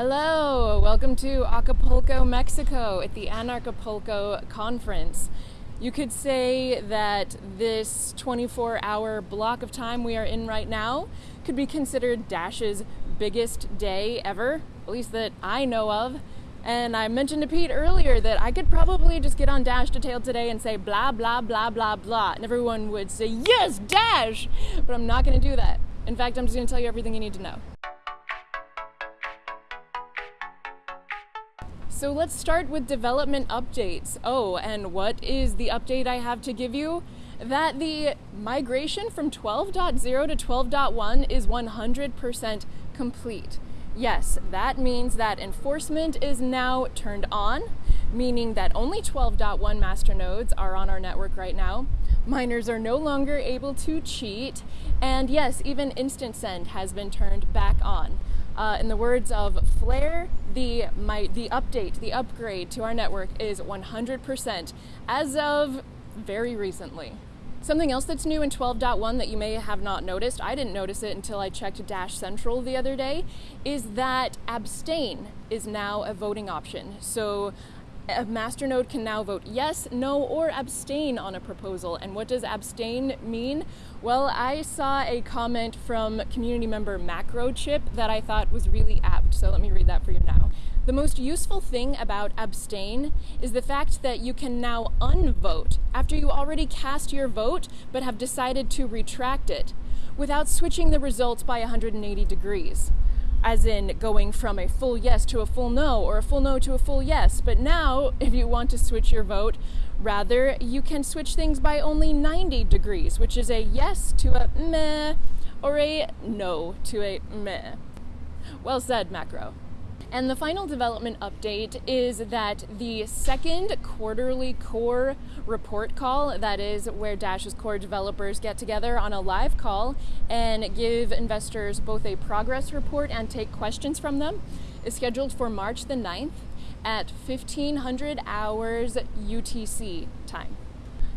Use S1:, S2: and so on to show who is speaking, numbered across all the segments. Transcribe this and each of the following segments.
S1: Hello, welcome to Acapulco, Mexico at the Anarchapulco conference. You could say that this 24 hour block of time we are in right now could be considered Dash's biggest day ever, at least that I know of. And I mentioned to Pete earlier that I could probably just get on Dash Detailed today and say blah, blah, blah, blah, blah, and everyone would say, Yes, Dash! But I'm not going to do that. In fact, I'm just going to tell you everything you need to know. So let's start with development updates. Oh, and what is the update I have to give you? That the migration from 12.0 to 12.1 is 100% complete. Yes, that means that enforcement is now turned on, meaning that only 12.1 masternodes are on our network right now. Miners are no longer able to cheat, and yes, even instant send has been turned back on. Uh, in the words of Flare, the my the update, the upgrade to our network is 100% as of very recently. Something else that's new in 12.1 that you may have not noticed, I didn't notice it until I checked Dash Central the other day, is that abstain is now a voting option. So a masternode can now vote yes, no, or abstain on a proposal. And what does abstain mean? Well, I saw a comment from community member Macrochip that I thought was really apt, so let me read that for you now. The most useful thing about abstain is the fact that you can now unvote after you already cast your vote but have decided to retract it without switching the results by 180 degrees as in going from a full yes to a full no or a full no to a full yes. But now, if you want to switch your vote, rather, you can switch things by only 90 degrees, which is a yes to a meh or a no to a meh. Well said, Macro. And the final development update is that the second quarterly core report call, that is where Dash's core developers get together on a live call and give investors both a progress report and take questions from them, is scheduled for March the 9th at 1500 hours UTC time.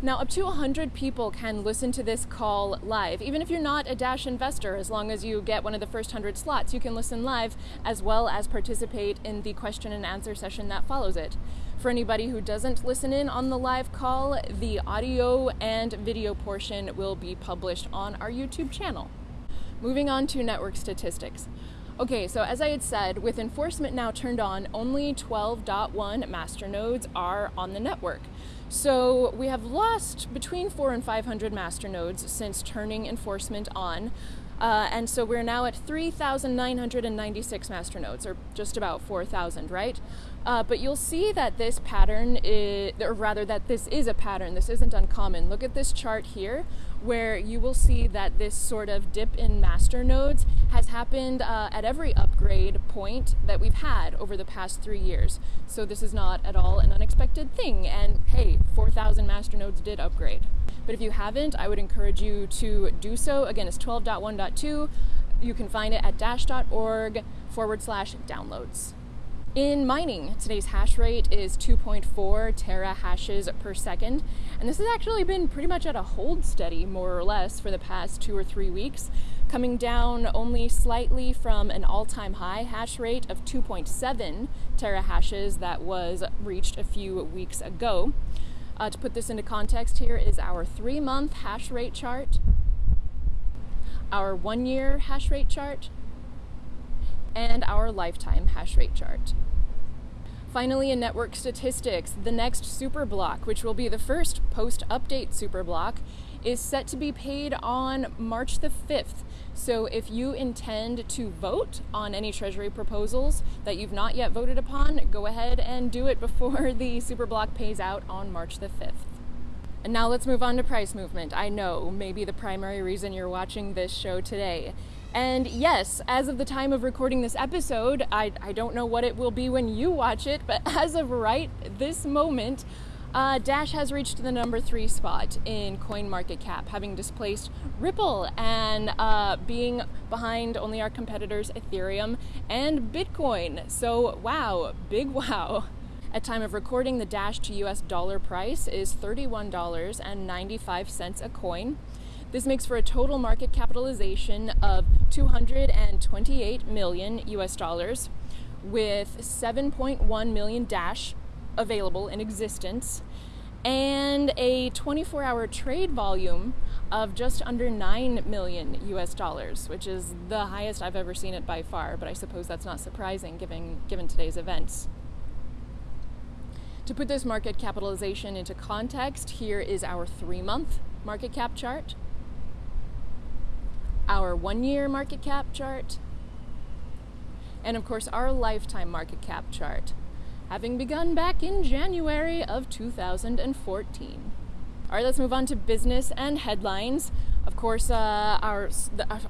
S1: Now, up to 100 people can listen to this call live. Even if you're not a Dash investor, as long as you get one of the first 100 slots, you can listen live as well as participate in the question and answer session that follows it. For anybody who doesn't listen in on the live call, the audio and video portion will be published on our YouTube channel. Moving on to network statistics. Okay, so as I had said, with enforcement now turned on, only 12.1 masternodes are on the network. So we have lost between four and 500 masternodes since turning enforcement on. Uh, and so we're now at 3,996 masternodes, or just about 4,000, right? Uh, but you'll see that this pattern is, or rather that this is a pattern, this isn't uncommon. Look at this chart here, where you will see that this sort of dip in master nodes has happened uh, at every upgrade point that we've had over the past three years. So this is not at all an unexpected thing. And hey, 4,000 master nodes did upgrade. But if you haven't, I would encourage you to do so. Again, it's 12.1.2. You can find it at dash.org forward slash downloads. In mining, today's hash rate is 2.4 terahashes per second, and this has actually been pretty much at a hold steady, more or less, for the past two or three weeks, coming down only slightly from an all time high hash rate of 2.7 terahashes that was reached a few weeks ago. Uh, to put this into context, here is our three month hash rate chart, our one year hash rate chart, and our lifetime hash rate chart. Finally, in network statistics, the next super block, which will be the first post update super block, is set to be paid on March the 5th. So if you intend to vote on any Treasury proposals that you've not yet voted upon, go ahead and do it before the super block pays out on March the 5th. And now let's move on to price movement. I know, maybe the primary reason you're watching this show today. And yes, as of the time of recording this episode, I, I don't know what it will be when you watch it, but as of right this moment, uh, Dash has reached the number three spot in coin market cap, having displaced Ripple and uh, being behind only our competitors Ethereum and Bitcoin. So, wow, big wow. At time of recording, the Dash to US dollar price is $31.95 a coin. This makes for a total market capitalization of 228 million US dollars, with 7.1 million Dash available in existence and a 24 hour trade volume of just under 9 million US dollars, which is the highest I've ever seen it by far, but I suppose that's not surprising given, given today's events. To put this market capitalization into context, here is our three month market cap chart, our one year market cap chart, and of course our lifetime market cap chart, having begun back in January of 2014. All right, let's move on to business and headlines. Of course, uh, our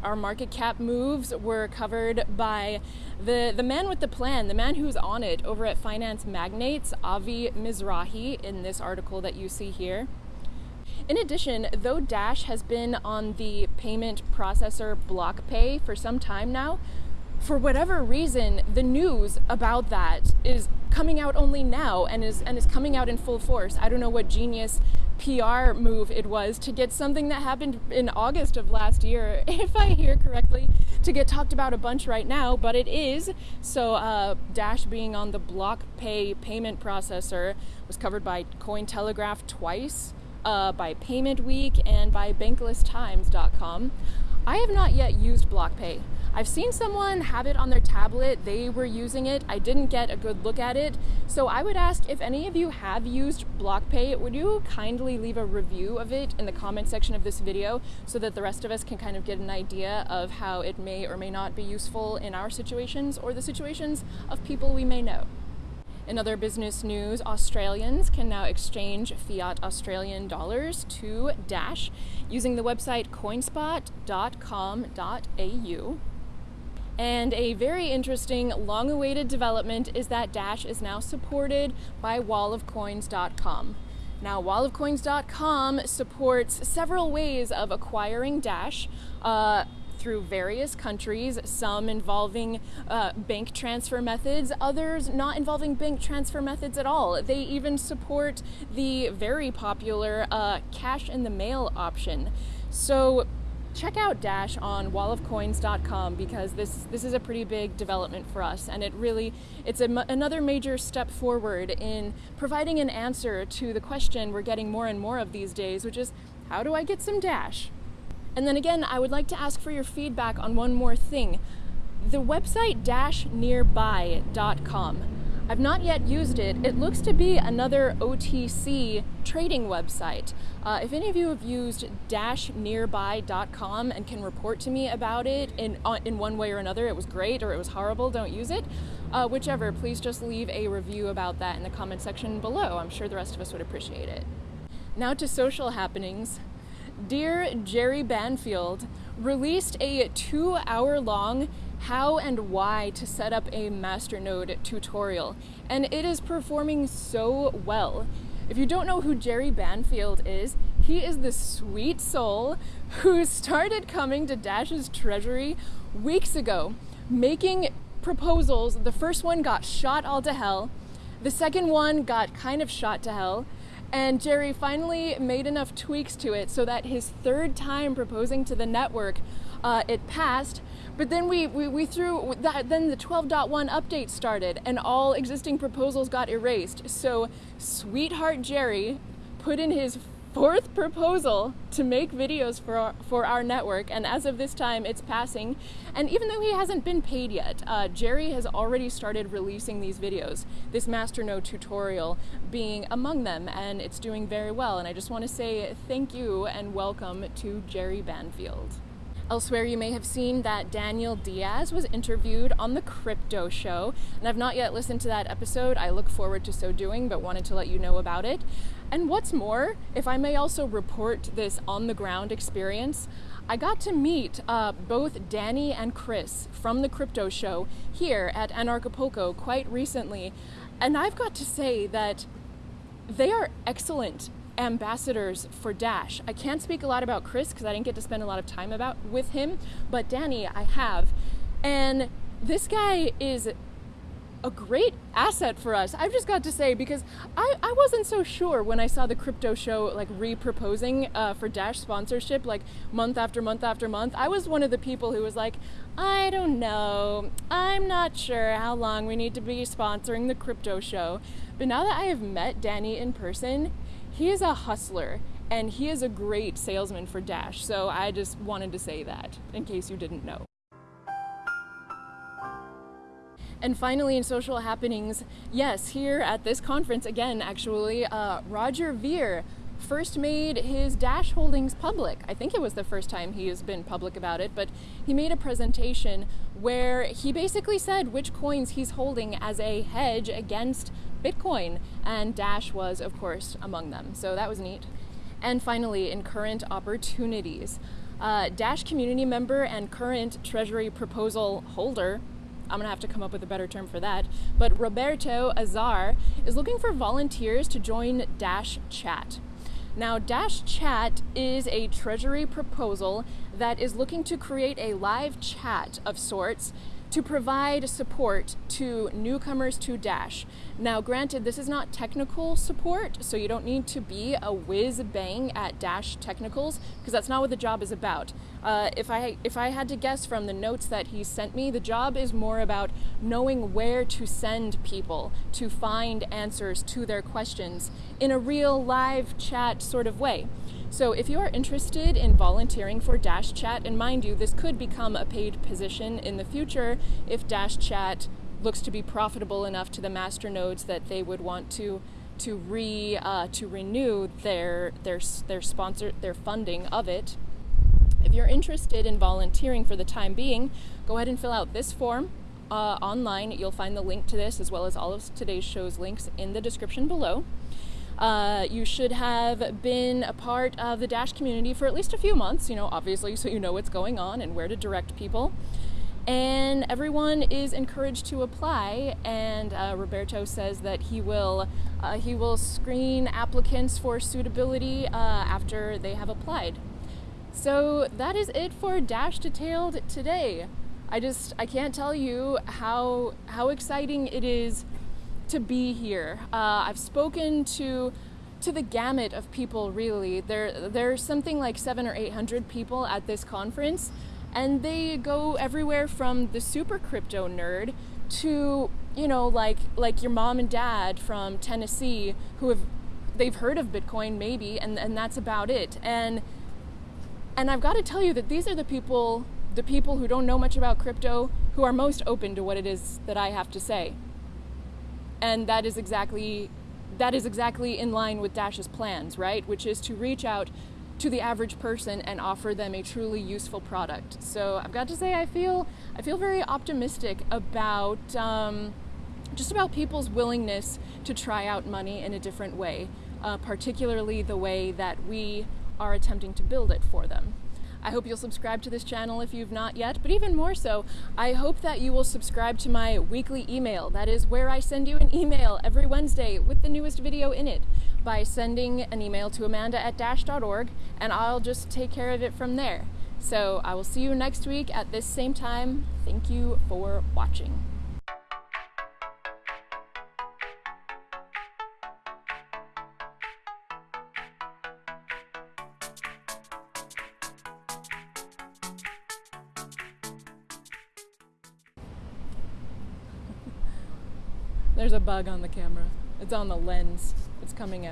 S1: our market cap moves were covered by the the man with the plan, the man who's on it over at Finance Magnates, Avi Mizrahi, in this article that you see here. In addition, though Dash has been on the payment processor BlockPay for some time now, for whatever reason, the news about that is coming out only now and is and is coming out in full force. I don't know what genius PR move it was to get something that happened in August of last year, if I hear correctly, to get talked about a bunch right now, but it is. So uh, Dash being on the BlockPay payment processor was covered by Cointelegraph twice, uh, by Payment Week, and by BanklessTimes.com. I have not yet used BlockPay. I've seen someone have it on their tablet. They were using it. I didn't get a good look at it. So I would ask if any of you have used BlockPay, would you kindly leave a review of it in the comment section of this video so that the rest of us can kind of get an idea of how it may or may not be useful in our situations or the situations of people we may know. In other business news, Australians can now exchange fiat Australian dollars to Dash using the website coinspot.com.au. And a very interesting, long awaited development is that Dash is now supported by wallofcoins.com. Now, wallofcoins.com supports several ways of acquiring Dash. Uh, through various countries, some involving uh, bank transfer methods, others not involving bank transfer methods at all. They even support the very popular uh, cash in the mail option. So check out Dash on wallofcoins.com because this this is a pretty big development for us, and it really it's a, another major step forward in providing an answer to the question we're getting more and more of these days, which is how do I get some Dash? And then again, I would like to ask for your feedback on one more thing. The website dashnearby.com I've not yet used it. It looks to be another OTC trading website. Uh, if any of you have used dashnearby.com and can report to me about it in, uh, in one way or another, it was great or it was horrible, don't use it. Uh, whichever, please just leave a review about that in the comment section below. I'm sure the rest of us would appreciate it. Now to social happenings. Dear Jerry Banfield released a two hour long how and why to set up a masternode tutorial, and it is performing so well. If you don't know who Jerry Banfield is, he is the sweet soul who started coming to Dash's treasury weeks ago, making proposals. The first one got shot all to hell, the second one got kind of shot to hell, and Jerry finally made enough tweaks to it so that his third time proposing to the network, uh, it passed but then we, we, we threw that, then the 12.1 update started and all existing proposals got erased. So Sweetheart Jerry put in his fourth proposal to make videos for our, for our network, and as of this time, it's passing. And even though he hasn't been paid yet, uh, Jerry has already started releasing these videos. This Masternode tutorial being among them, and it's doing very well. And I just want to say thank you and welcome to Jerry Banfield. Elsewhere, you may have seen that Daniel Diaz was interviewed on the Crypto Show, and I've not yet listened to that episode. I look forward to so doing, but wanted to let you know about it. And what's more, if I may also report this on the ground experience, I got to meet uh, both Danny and Chris from the Crypto Show here at Anarchapulco quite recently, and I've got to say that they are excellent ambassadors for Dash. I can't speak a lot about Chris because I didn't get to spend a lot of time about with him, but Danny I have. And this guy is a great asset for us. I've just got to say because I, I wasn't so sure when I saw the crypto show like re-proposing uh, for Dash sponsorship like month after month after month. I was one of the people who was like, I don't know, I'm not sure how long we need to be sponsoring the crypto show. But now that I have met Danny in person, he is a hustler and he is a great salesman for Dash. So I just wanted to say that in case you didn't know. And finally, in social happenings, yes, here at this conference, again, actually, uh, Roger Ver first made his Dash holdings public. I think it was the first time he has been public about it, but he made a presentation where he basically said which coins he's holding as a hedge against Bitcoin, and Dash was, of course, among them. So that was neat. And finally, in current opportunities, uh, Dash community member and current Treasury proposal holder I'm gonna have to come up with a better term for that. But Roberto Azar is looking for volunteers to join Dash Chat. Now, Dash Chat is a Treasury proposal that is looking to create a live chat of sorts to provide support to newcomers to Dash. Now, granted, this is not technical support, so you don't need to be a whiz bang at Dash technicals because that's not what the job is about. Uh, if I if I had to guess from the notes that he sent me, the job is more about knowing where to send people to find answers to their questions in a real live chat sort of way. So if you are interested in volunteering for Dash Chat, and mind you, this could become a paid position in the future if Dash Chat looks to be profitable enough to the master nodes that they would want to to re uh, to renew their their their sponsor their funding of it. If you're interested in volunteering for the time being, go ahead and fill out this form uh, online. You'll find the link to this as well as all of today's show's links in the description below. Uh, you should have been a part of the Dash community for at least a few months, you know, obviously, so you know what's going on and where to direct people. And everyone is encouraged to apply. And uh, Roberto says that he will uh, he will screen applicants for suitability uh, after they have applied. So that is it for Dash Detailed today. I just I can't tell you how how exciting it is to be here. Uh, I've spoken to to the gamut of people. Really, there there's something like seven or eight hundred people at this conference, and they go everywhere from the super crypto nerd to you know like like your mom and dad from Tennessee who have they've heard of Bitcoin maybe, and and that's about it. And and I've got to tell you that these are the people the people who don't know much about crypto who are most open to what it is that I have to say and that is exactly that is exactly in line with Dash's plans, right? Which is to reach out to the average person and offer them a truly useful product. So I've got to say, I feel I feel very optimistic about um, just about people's willingness to try out money in a different way, uh, particularly the way that we are attempting to build it for them. I hope you'll subscribe to this channel if you've not yet, but even more so, I hope that you will subscribe to my weekly email. That is where I send you an email every Wednesday with the newest video in it by sending an email to amanda at dash.org, and I'll just take care of it from there. So I will see you next week at this same time. Thank you for watching. A bug on the camera. It's on the lens. It's coming out.